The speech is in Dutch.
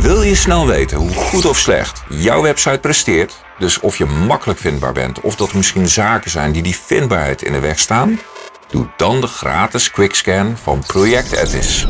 Wil je snel weten hoe goed of slecht jouw website presteert? Dus of je makkelijk vindbaar bent of dat er misschien zaken zijn die die vindbaarheid in de weg staan? Doe dan de gratis quickscan van Project Edis.